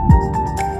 Música